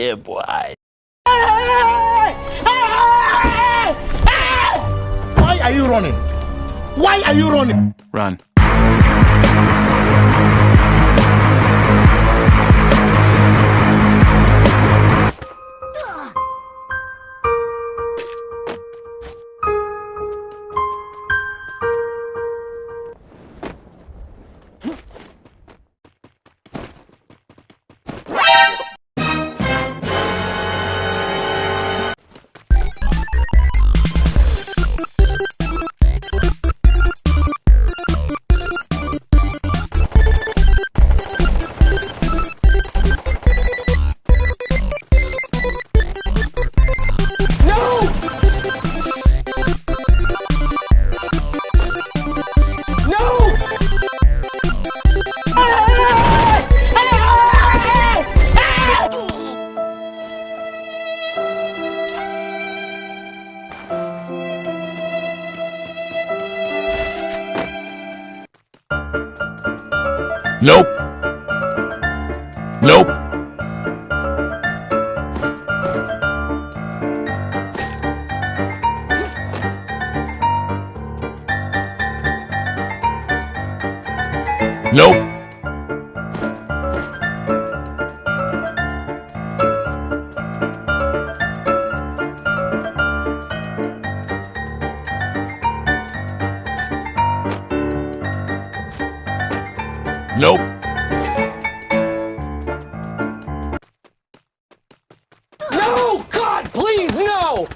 Yeah, boy. Why are you running? Why are you running? Run. Nope. Nope. Nope. Nope. No! God, please, no!